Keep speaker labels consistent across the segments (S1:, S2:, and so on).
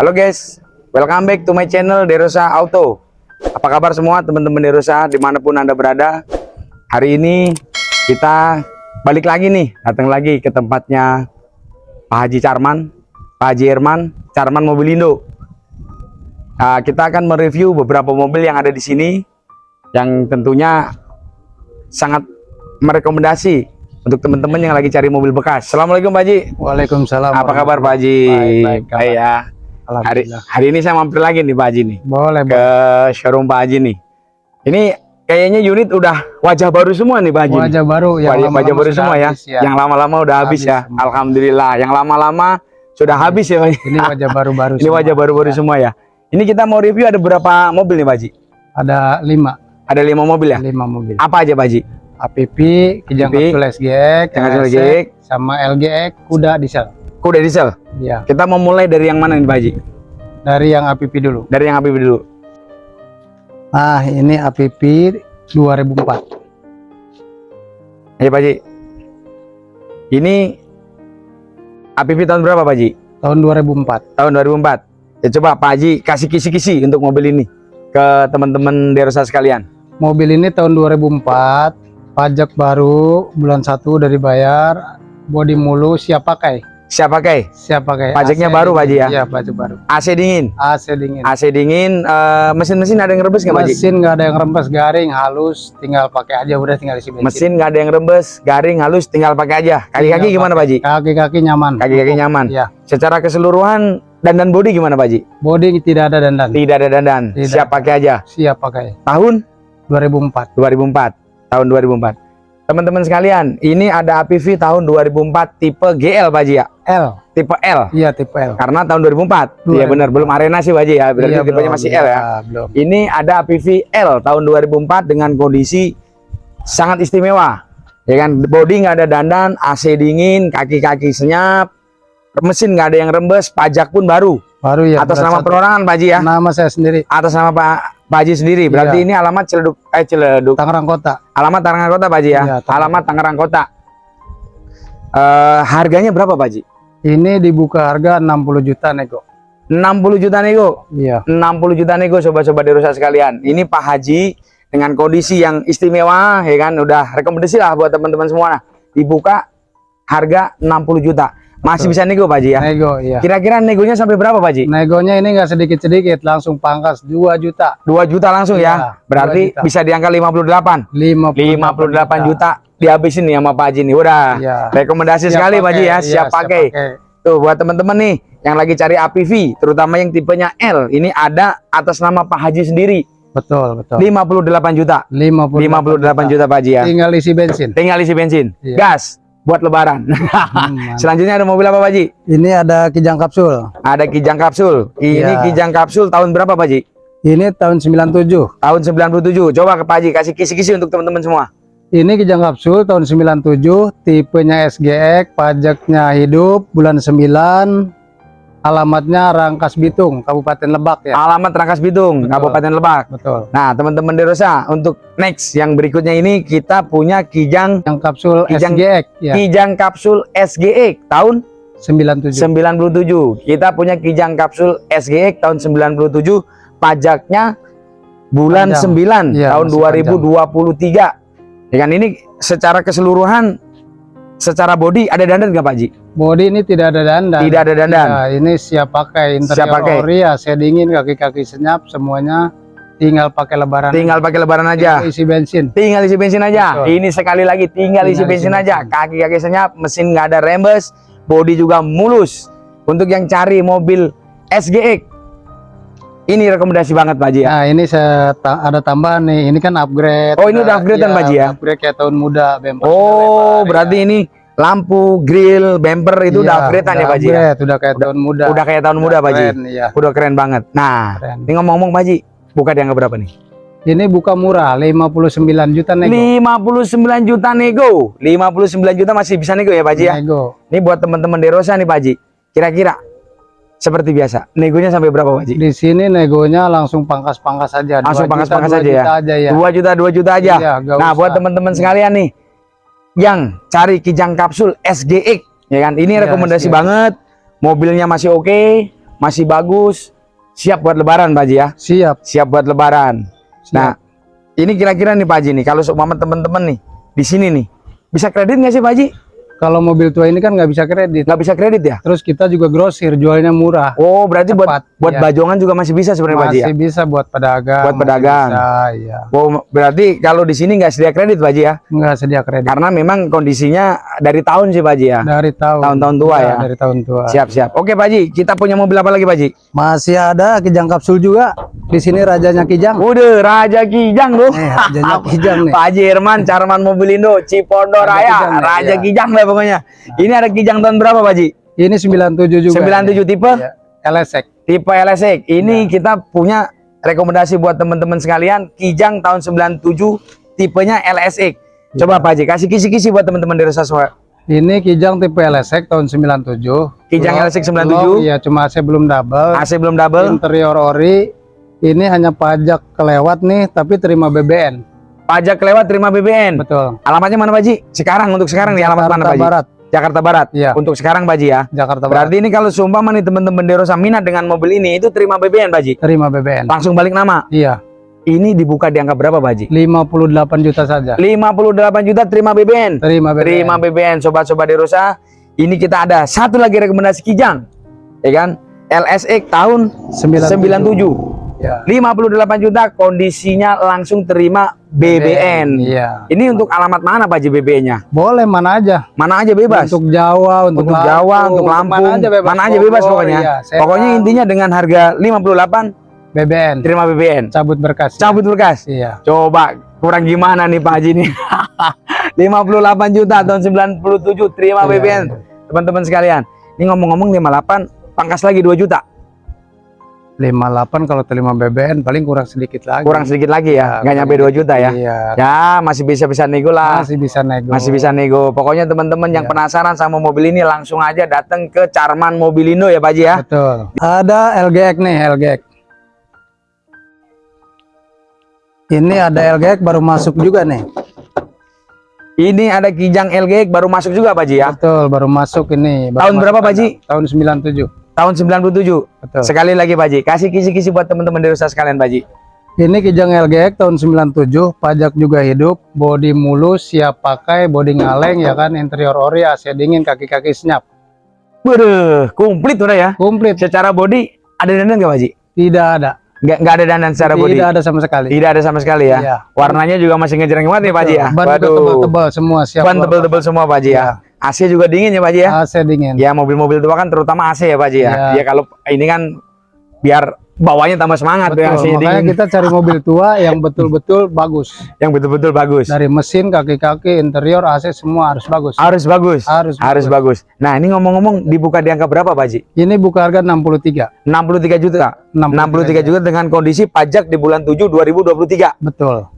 S1: Halo guys, welcome back to my channel Derosa Auto. Apa kabar semua teman-teman Derosa di mana pun anda berada? Hari ini kita balik lagi nih, datang lagi ke tempatnya Pak Haji Carman, Pak Haji Herman, Carman Mobilindo. Nah, kita akan mereview beberapa mobil yang ada di sini, yang tentunya sangat merekomendasi untuk teman-teman yang lagi cari mobil bekas. Assalamualaikum Pak Haji.
S2: Waalaikumsalam.
S1: Apa kabar Pak Haji?
S2: Baik, baik, kabar.
S1: Baik ya. Hari,
S2: Alhamdulillah.
S1: hari ini saya mampir lagi nih Pak Haji nih
S2: Boleh,
S1: ke showroom Pak Haji nih. Ini kayaknya unit udah wajah baru semua nih Pak Haji. nih.
S2: Wajah baru yang
S1: wajah,
S2: lama-lama
S1: wajah baru semua ya.
S2: habis ya.
S1: Yang lama-lama udah habis,
S2: Habis
S1: ya.
S2: semua.
S1: Alhamdulillah. Yang lama-lama sudah habis ya Pak Haji.
S2: Ini wajah baru-baru.
S1: Ini wajah baru-baru semua ya. Ini kita mau review ada berapa mobil nih Pak Haji?
S2: Ada lima,
S1: Ada lima mobil ya.
S2: lima mobil.
S1: Apa aja Pak Haji?
S2: APP, Kijang Kapsul SGX. sama LGX, Kuda Diesel.
S1: Kuda diesel.
S2: Ya,
S1: Kita mau mulai dari yang mana nih Pak Haji?
S2: dari yang APP dulu.
S1: Dari yang Habib dulu.
S2: Ah, ini APP 2004.
S1: Ayo Pak Haji. Ini APV tahun berapa Pak Haji?
S2: Tahun 2004.
S1: tahun 2004 ya coba Pak Haji kasih kisi-kisi untuk mobil ini ke teman-teman Derosa sekalian
S2: Mobil ini tahun 2004, pajak baru, bulan 1 udah dibayar, bodi mulu, siap pakai.
S1: Siap pakai
S2: Siap pakai.
S1: Pajaknya
S2: AC
S1: baru, Pak Haji, ya?
S2: Iya, pajak baru.
S1: AC dingin
S2: AC dingin.
S1: AC dingin eh, mesin-mesin ada yang rebes nggak Pak Haji?
S2: Mesin nggak ada yang rembes garing halus, tinggal pakai aja udah tinggal isi bensin.
S1: mesin nggak ada yang rebes garing halus tinggal pakai aja kaki-kaki gimana Pak Haji?
S2: Kaki-kaki nyaman.
S1: kaki-kaki nyaman
S2: Iya.
S1: secara keseluruhan dandan body gimana Pak Haji?
S2: Bodi tidak ada dandan.
S1: tidak ada dandan
S2: Tidak.
S1: siap pakai aja
S2: Siap pakai.
S1: tahun
S2: 2004.
S1: 2004 tahun 2004 teman-teman sekalian ini ada APV tahun 2004 tipe GL Pak Haji ya
S2: L.
S1: tipe L
S2: Iya tipe L.
S1: karena tahun 2004 iya
S2: 2004.
S1: benar belum arena sih Baji ya berarti
S2: Iya,
S1: tipenya
S2: belum.
S1: masih L ya
S2: Iya, belum.
S1: ini ada APV L tahun 2004 dengan kondisi sangat istimewa ya kan body nggak ada dandan AC dingin kaki-kaki senyap mesin nggak ada yang rembes pajak pun baru
S2: Baru ya.
S1: atas nama perorangan Baji ya
S2: Nama saya sendiri.
S1: atas nama Pak Baji sendiri berarti
S2: Iya.
S1: ini alamat Ciledug eh Ciledug
S2: Tangerang Kota.
S1: alamat Tangerang Kota Baji ya
S2: Iya, Tangerang.
S1: alamat Tangerang Kota Eh harganya berapa Baji
S2: Ini dibuka harga 60 juta nego.
S1: 60 juta nego
S2: Iya.
S1: 60 juta nego sobat-sobat Derosa sekalian. Ini Pak Haji dengan kondisi yang istimewa ya kan udah rekomendasi lah buat teman-teman semua nah. Dibuka harga 60 juta. Masih
S2: Betul.
S1: bisa nego Pak Haji ya.
S2: Nego iya.
S1: Kira-kira negonya sampai berapa Pak Haji?
S2: Negonya ini nggak sedikit-sedikit, langsung pangkas 2 juta.
S1: 2 juta langsung
S2: Iya,
S1: ya. Berarti
S2: 2 juta.
S1: bisa di angka 58. 58
S2: 58,
S1: juta dihabisin nih sama Pak Haji nih. Udah.
S2: Iya.
S1: Rekomendasi
S2: Siap
S1: sekali Pak Haji
S2: pakai,
S1: ya,
S2: iya,
S1: siap pakai. Tuh buat teman-teman nih yang lagi cari APV, terutama yang tipenya L, ini ada atas nama Pak Haji sendiri.
S2: Betul, betul.
S1: 58 juta.
S2: 58,
S1: 58 juta Pak Haji ya.
S2: Tinggal isi bensin.
S1: Tinggal isi bensin.
S2: Iya.
S1: Gas buat lebaran.
S2: Hmm.
S1: Selanjutnya ada mobil apa Pak Haji?
S2: Ini ada Kijang Kapsul.
S1: Ada Kijang Kapsul. Ini
S2: Iya.
S1: Kijang Kapsul tahun berapa Pak Haji?
S2: Ini tahun 97.
S1: Tahun 97. Coba ke Pak Haji kasih kisi-kisi untuk teman-teman semua.
S2: Ini Kijang Kapsul tahun 97, tipenya SGX, pajaknya hidup, bulan 9, alamatnya Rangkas Bitung, Kabupaten Lebak ya.
S1: Alamat Rangkas Bitung,
S2: Betul.
S1: Kabupaten Lebak.
S2: Betul.
S1: Nah, teman-teman Derosa, untuk next yang berikutnya ini kita punya Kijang
S2: Yang kapsul
S1: Kijang-
S2: SGX ya,
S1: Kijang Kapsul SGX tahun
S2: 97.
S1: 97. Kita punya Kijang Kapsul SGX tahun 97, pajaknya bulan
S2: Panjang.
S1: 9
S2: Iya,
S1: tahun
S2: masih
S1: 2023. Ya kan ini secara keseluruhan secara body ada dandan nggak Pak Ji?
S2: Bodi ini tidak ada dandan.
S1: Tidak ada dandan.
S2: Ya, ini siap pakai interior
S1: Siap pakai.
S2: ori ya, saya dingin kaki-kaki senyap semuanya tinggal pakai lebaran.
S1: Tinggal pakai lebaran aja.
S2: isi bensin.
S1: Tinggal isi bensin aja.
S2: Betul.
S1: Ini sekali lagi tinggal, isi
S2: Tinggal isi
S1: bensin aja.
S2: bensin.
S1: Kaki-kaki senyap, mesin nggak ada rembes, body juga mulus. Untuk yang cari mobil SGX, ini rekomendasi banget Pak Ji ya.
S2: Nah, ini saya ta- ada tambahan nih. Ini kan upgrade.
S1: Oh, ini udah upgrade-an,
S2: Iya,
S1: Pak Ji, ya?
S2: Upgrade kayak tahun muda, sudah
S1: Oh,
S2: lebar,
S1: berarti
S2: ya.
S1: ini lampu, grill, bumper itu udah
S2: Iya,
S1: upgrade-an ya
S2: udah
S1: Pak Ji ya?
S2: Udah kayak tahun muda.
S1: Udah kayak tahun muda Pak Ji.
S2: Iya.
S1: Udah keren banget. Nah,
S2: Keren.
S1: ini ngomong-ngomong Pak Ji, buka di angka berapa nih?
S2: Ini buka murah, 59 juta nego.
S1: 59 juta nego. 59 juta masih bisa nego ya Pak Ji ya?
S2: Nego.
S1: Ini buat teman-teman Derosa nih Pak Ji. Kira-kira seperti biasa, negonya sampai berapa Pak Ji?
S2: Di sini negonya langsung pangkas-pangkas aja.
S1: Langsung pangkas-pangkas
S2: juta,
S1: aja
S2: dua
S1: ya?
S2: juta aja ya.
S1: 2 juta, 2 juta aja.
S2: Iya,
S1: nah,
S2: usah.
S1: buat teman-teman sekalian nih yang cari Kijang Kapsul SGX ya kan. Ini
S2: Iya,
S1: rekomendasi
S2: SGX.
S1: banget. Mobilnya masih oke, masih bagus, siap buat lebaran Pak Haji ya.
S2: Siap.
S1: Siap buat lebaran.
S2: siap.
S1: Nah, ini kira-kira nih Pak Haji nih, kalau seumpama teman-teman nih di sini nih, bisa kredit nggak sih Pak Haji?
S2: Kalau mobil tua ini kan nggak bisa kredit.
S1: Nggak bisa kredit ya?
S2: Terus kita juga grosir, jualnya murah.
S1: Oh, berarti buat
S2: Cepat,
S1: buat
S2: iya.
S1: bajongan juga masih bisa sebenarnya Pak Haji ya?
S2: Masih bisa buat pedagang.
S1: Buat pedagang.
S2: Bisa, iya.
S1: Oh, berarti kalau di sini nggak sedia kredit Pak Haji ya?
S2: Nggak sedia kredit.
S1: Karena memang kondisinya dari tahun sih Pak Haji ya.
S2: Dari tahun.
S1: Tahun-tahun tua
S2: Iya,
S1: ya?
S2: Dari tahun tua.
S1: Siap siap. Oke Pak Haji, kita punya mobil apa lagi Pak Haji?
S2: Masih ada Kijang kapsul juga. Di sini rajanya Kijang.
S1: Udah Raja Kijang tuh.
S2: Nih, rajanya Kijang nih.
S1: Pak Haji Herman, Carman Mobilindo, Cipondo
S2: Raja
S1: Raya,
S2: Kijang,
S1: Raja
S2: iya.
S1: Kijang lah pokoknya. Ini ada Kijang tahun berapa Pak Haji?
S2: Ini 97 juga.
S1: 97 tipe?
S2: Iya. LSX.
S1: Tipe LSX. Ini
S2: Iya.
S1: kita punya rekomendasi buat teman-teman sekalian, Kijang tahun 97 tipenya LSX. Coba Pak Haji kasih kisi-kisi buat teman-teman di Resa semua.
S2: Ini Kijang tipe LSX tahun 97.
S1: Kijang
S2: Blok-
S1: LSX 97.
S2: blok, Iya, cuma AC belum double.
S1: AC belum double.
S2: Interior ori. Ini hanya pajak kelewat nih, tapi terima BBN.
S1: Pajak lewat terima BBN.
S2: Betul.
S1: Alamatnya mana Pak Haji? Sekarang untuk sekarang nih alamat mana
S2: Jakarta
S1: Pak Haji?
S2: Barat.
S1: Jakarta Barat.
S2: Iya.
S1: Untuk sekarang Pak Haji ya.
S2: Jakarta Barat.
S1: Berarti ini kalau seumpama nih teman-teman Derosa minat dengan mobil ini itu terima BBN Pak Haji.
S2: Terima BBN.
S1: Langsung balik nama.
S2: Iya.
S1: Ini dibuka di angka berapa Pak Haji?
S2: 58 juta saja.
S1: 58 juta terima BBN.
S2: Terima BBN.
S1: Terima BBN sobat-sobat Derosa. Ini kita ada satu lagi rekomendasi Kijang. Ya kan? LSX tahun 97.
S2: Ya.
S1: 58 juta kondisinya langsung terima BBN.
S2: Iya.
S1: Ini untuk alamat mana Pak Haji BBN-nya?
S2: Boleh mana aja.
S1: Mana aja bebas.
S2: Untuk Jawa, untuk,
S1: untuk Jawa, untuk Lampung,
S2: mana aja bebas,
S1: mana aja bebas
S2: Bogor,
S1: pokoknya.
S2: iya,
S1: pokoknya intinya dengan harga 58
S2: BBN.
S1: terima BBN.
S2: Cabut berkas.
S1: Cabut berkas.
S2: Iya.
S1: Coba kurang gimana nih Pak Haji nih? 58 juta tahun 97 terima
S2: Iya,
S1: BBN. Teman-teman sekalian. Ini ngomong-ngomong 58 pangkas lagi 2 juta.
S2: 58 kalau terima BBN paling kurang sedikit lagi.
S1: Kurang sedikit lagi ya.
S2: Ya,
S1: Nggak nyampe 2 juta ya.
S2: Iya.
S1: Ya, masih bisa-bisa nego lah.
S2: Masih bisa nego.
S1: Masih bisa nego. Pokoknya teman-teman yang
S2: Iya.
S1: penasaran sama mobil ini langsung aja datang ke Carman Mobilindo ya Pak Haji ya.
S2: Betul. Ada LGX nih, LGX. Ini ada LGX baru masuk juga nih.
S1: Ini ada Kijang LG baru masuk juga Pak Haji ya.
S2: Betul, baru masuk ini. Baru
S1: Tahun
S2: masuk
S1: berapa, Pak. Ji?
S2: Tahun 97.
S1: Tahun 97.
S2: Betul.
S1: Sekali lagi Pak Haji, kasih kisi-kisi buat teman-teman di Rusa sekalian Pak Haji.
S2: Ini Kijang LGX tahun 97, pajak juga hidup, bodi mulus, siap pakai, bodi ngaleng ya kan, interior ori, AC dingin, kaki-kaki senyap.
S1: Waduh, komplit udah ya.
S2: Komplit,
S1: Secara body ada dandan nggak Pak Haji?
S2: tidak ada.
S1: Nggak nggak ada dandan secara body.
S2: Tidak ada sama sekali.
S1: Tidak ada sama sekali ya.
S2: Iya.
S1: Warnanya juga masih ngejreng banget nih Pak Haji ya.
S2: Ban tebal-tebal semua siap.
S1: Ban
S2: keluar.
S1: tebel-tebel semua Pak Haji ya.
S2: Iya.
S1: AC juga dingin ya Pak Haji ya.
S2: AC dingin.
S1: Ya mobil-mobil tua kan terutama AC ya Pak Haji ya.
S2: Iya.
S1: Ya kalau ini kan biar bawahnya tambah semangat
S2: Betul,
S1: AC
S2: makanya
S1: dingin.
S2: kita cari mobil tua yang betul-betul bagus.
S1: Yang betul-betul bagus.
S2: Dari mesin, kaki-kaki, interior, AC semua harus bagus.
S1: Harus bagus.
S2: Harus
S1: Harus bagus. Nah, ini ngomong-ngomong dibuka di angka berapa Pak Haji?
S2: Ini buka harga 63.
S1: 63 juta. 63 juta dengan kondisi pajak di bulan 7 2023.
S2: Betul.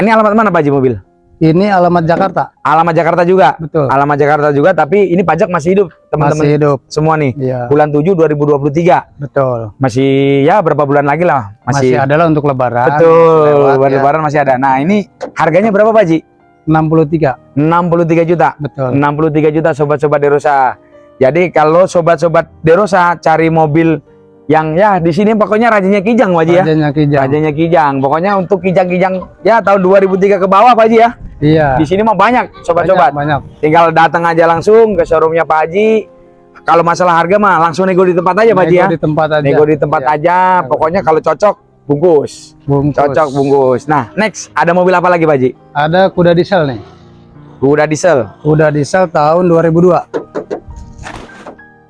S1: Ini alamat mana Pak Haji mobil?
S2: Ini alamat Jakarta.
S1: Alamat Jakarta juga.
S2: Betul.
S1: Alamat Jakarta juga tapi ini pajak masih hidup
S2: Masih
S1: teman-teman
S2: hidup.
S1: semua nih.
S2: Iya,
S1: Bulan 7 2023.
S2: betul.
S1: Masih ya berapa bulan lagi lah.
S2: Masih,
S1: Masih,
S2: adalah untuk lebaran.
S1: betul.
S2: Lewat, ya.
S1: lebaran masih ada. Nah, ini harganya berapa Pak Haji?
S2: 63.
S1: 63 juta.
S2: Betul.
S1: 63 juta sobat-sobat Derosa. Jadi kalau sobat-sobat Derosa cari mobil yang ya di sini pokoknya rajanya Kijang Pak Haji ya.
S2: Rajanya Kijang.
S1: Rajanya Kijang. Pokoknya untuk Kijang-Kijang ya tahun 2003 ke bawah Pak Haji ya.
S2: Iya.
S1: Di sini mah banyak sobat-sobat.
S2: Banyak, banyak.
S1: Tinggal datang aja langsung ke showroomnya Pak Haji. Kalau masalah harga mah langsung nego di tempat aja Pak Haji ya.
S2: Nego di tempat aja.
S1: Nego di tempat
S2: Iya.
S1: aja. Pokoknya kalau cocok bungkus.
S2: Bungkus.
S1: Cocok bungkus. Nah, next ada mobil apa lagi Pak Haji?
S2: Ada kuda diesel nih.
S1: Kuda diesel.
S2: Kuda diesel tahun 2002.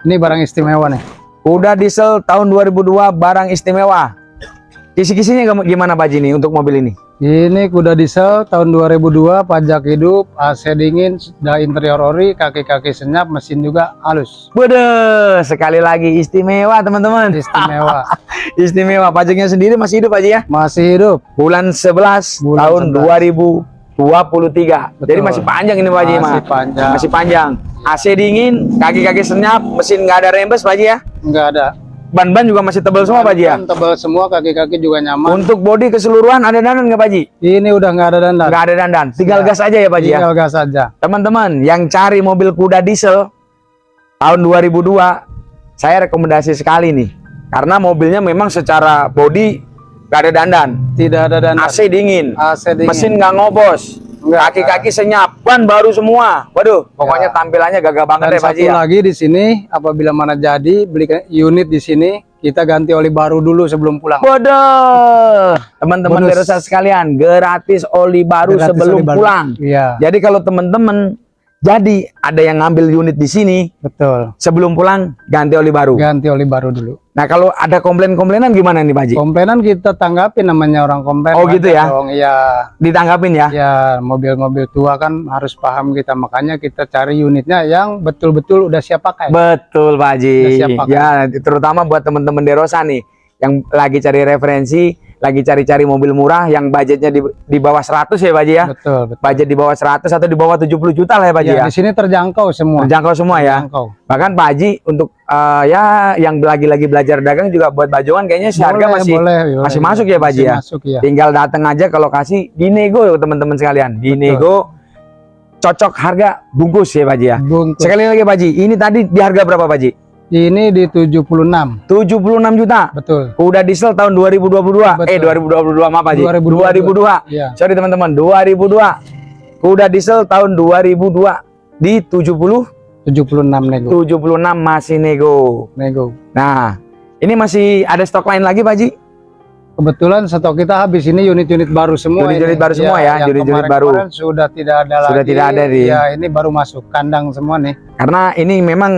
S2: Ini barang istimewa nih.
S1: Kuda diesel tahun 2002 barang istimewa. Kisi-kisinya gimana Pak Haji nih untuk mobil ini?
S2: Ini kuda diesel tahun 2002, pajak hidup, AC dingin, sudah interior ori, kaki-kaki senyap, mesin juga halus.
S1: Waduh, sekali lagi istimewa teman-teman.
S2: Istimewa.
S1: Istimewa. Pajaknya sendiri masih hidup aja ya.
S2: Masih hidup.
S1: Bulan 11
S2: Bulan
S1: tahun
S2: 11.
S1: 2023. Jadi
S2: Betul.
S1: masih panjang ini Pak Haji mah.
S2: Masih panjang.
S1: Masih panjang. AC dingin, kaki-kaki senyap, mesin nggak ada rembes Pak Haji ya.
S2: Enggak ada.
S1: Ban-ban juga masih tebal semua Pak Haji ya.
S2: Tebal semua, kaki-kaki juga nyaman.
S1: Untuk bodi keseluruhan ada dandan nggak Pak Haji?
S2: Ini udah nggak ada dandan.
S1: Nggak ada dandan. Tinggal
S2: Ya.
S1: gas aja ya Pak Haji ya.
S2: Tinggal gas aja.
S1: Teman-teman yang cari mobil kuda diesel tahun 2002, saya rekomendasi sekali nih. Karena mobilnya memang secara body gak ada dandan.
S2: Tidak ada dan
S1: AC dingin.
S2: AC dingin.
S1: Mesin nggak ngobos. Kaki-kaki senyap. Ban baru semua. Waduh, pokoknya tampilannya gagah banget
S2: Dan
S1: Pak
S2: satu
S1: Haji ya.
S2: lagi di sini, apabila mana jadi beli unit di sini, kita ganti oli baru dulu sebelum pulang.
S1: Waduh, teman-teman. Derosa sekalian, gratis oli baru
S2: Gratis
S1: sebelum
S2: oli baru.
S1: pulang.
S2: Iya,
S1: Jadi kalau teman-teman jadi ada yang ngambil unit di sini
S2: betul.
S1: sebelum pulang ganti oli baru.
S2: Ganti oli baru dulu.
S1: Nah kalau ada komplain-komplainan gimana nih Pak Haji?
S2: Komplainan kita tanggapi namanya orang komplain.
S1: Oh, gitu ya?
S2: Dong. Iya.
S1: Ditanggapin ya?
S2: Ya, mobil-mobil tua kan harus paham kita. Makanya kita cari unitnya yang betul-betul udah siap pakai.
S1: Betul Pak Haji.
S2: Udah siap pakai.
S1: Ya terutama buat teman-teman Derosa nih yang lagi cari referensi, lagi cari-cari mobil murah yang budgetnya di, di bawah 100 ya Pak Haji ya?
S2: Betul, betul.
S1: Budget di bawah 100 atau di bawah 70 juta lah ya Pak Haji
S2: Ya,
S1: ya?
S2: di sini terjangkau semua.
S1: Terjangkau semua ya?
S2: Terjangkau.
S1: Bahkan Pak Haji untuk eh, ya yang lagi-lagi belajar dagang juga buat bajongan kayaknya si harga
S2: Boleh,
S1: masih
S2: boleh, boleh.
S1: masih masuk ya Pak Haji ya?
S2: Masuk ya.
S1: Tinggal datang aja ke lokasi dinego teman-teman sekalian. Dinego cocok harga bungkus ya Pak Haji ya.
S2: Bungkus.
S1: Sekali lagi Pak Haji, ini tadi di harga berapa Pak Haji?
S2: Ini di 76.
S1: 76 juta.
S2: Betul.
S1: Udah diesel tahun 2022. Eh
S2: Betul.
S1: 2022 maaf Pak Haji.
S2: 2022.
S1: 2002.
S2: Iya.
S1: Sorry teman-teman, 2002. Kuda diesel tahun 2002 di 70
S2: 76 nego.
S1: 76 masih nego.
S2: Nego.
S1: Nah, ini masih ada stok lain lagi Pak Haji?
S2: Kebetulan stok kita habis ini unit-unit baru semua.
S1: Unit-unit baru semua ya,
S2: yang
S1: unit-unit
S2: kemarin-kemarin Sudah tidak ada
S1: Sudah
S2: lagi.
S1: tidak ada di-
S2: Ya, ini baru masuk kandang semua nih.
S1: Karena ini memang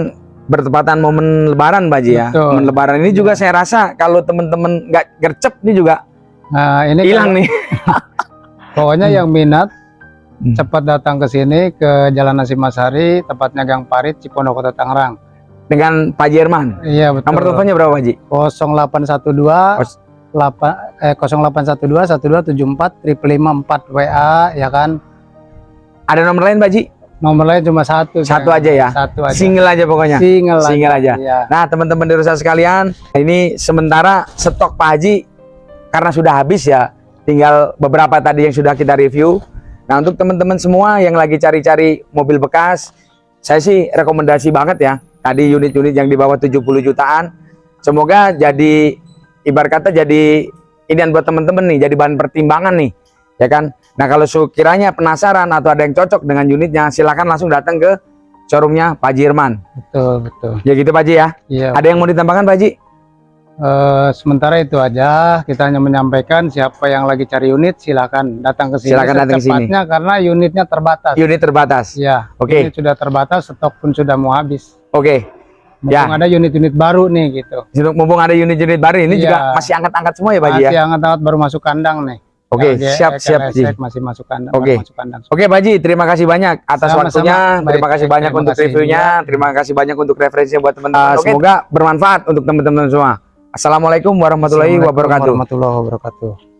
S1: bertepatan momen lebaran Pak Haji ya.
S2: Betul.
S1: Momen lebaran ini juga saya rasa kalau teman-teman nggak gercep nih juga
S2: Nah, ini
S1: hilang nih.
S2: Pokoknya yang minat
S1: Hmm.
S2: cepat datang ke sini ke Jalan Nasi Masari, tepatnya Gang Parit, Cipondoh Kota Tangerang.
S1: Dengan Pak Jerman.
S2: Iya, betul.
S1: Nomor teleponnya berapa Pak Haji?
S2: 0812
S1: Kos-
S2: 8 eh 0812 1274 554 WA ya kan.
S1: Ada nomor lain Pak Haji?
S2: Nomor lain cuma satu.
S1: Satu
S2: sayang.
S1: aja ya?
S2: Satu aja.
S1: Single aja pokoknya.
S2: Single,
S1: Single aja.
S2: Iya.
S1: Nah, teman-teman di Rusa sekalian, ini sementara stok Pak Haji karena sudah habis ya, tinggal beberapa tadi yang sudah kita review. Nah, untuk teman-teman semua yang lagi cari-cari mobil bekas, saya sih rekomendasi banget ya. Tadi unit-unit yang di bawah 70 jutaan. Semoga jadi ibarat kata jadi inian buat teman-teman nih, jadi bahan pertimbangan nih. Ya kan? Nah, kalau sekiranya penasaran atau ada yang cocok dengan unitnya, silakan langsung datang ke showroomnya Pak Jirman.
S2: Betul, betul.
S1: Ya gitu Pak Haji ya.
S2: Iya.
S1: Ada yang mau ditambahkan Pak Haji?
S2: Eh, sementara itu aja kita hanya menyampaikan siapa yang lagi cari unit silakan datang ke sini
S1: Silakan datang ke sini.
S2: karena unitnya terbatas.
S1: Unit terbatas.
S2: Ya,
S1: Oke.
S2: unit sudah terbatas, stok pun sudah mau habis.
S1: Oke.
S2: Mumpung
S1: Ya.
S2: ada unit-unit baru nih gitu.
S1: Mumpung ada unit-unit baru ini
S2: Iya.
S1: juga masih angkat-angkat semua ya Pak Haji ya.
S2: Masih hangat-hangat baru masuk kandang nih.
S1: Oke,
S2: LGX,
S1: siap siap Ji.
S2: Masih masuk kandang.
S1: Oke.
S2: masuk kandang.
S1: Oke Pak Haji, terima kasih banyak atas
S2: Sama-sama.
S1: waktunya. Terima kasih
S2: baik,
S1: banyak
S2: terima
S1: untuk
S2: kasih.
S1: reviewnya. Terima kasih banyak untuk referensinya buat teman-teman.
S2: Oke.
S1: Semoga bermanfaat untuk teman-teman semua. Assalamualaikum warahmatullahi
S2: Assalamualaikum
S1: wabarakatuh.
S2: warahmatullahi wabarakatuh.